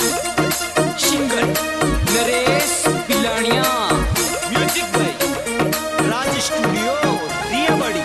Singer Naresh Pilania. Music भाई राज studio दिया बड़ी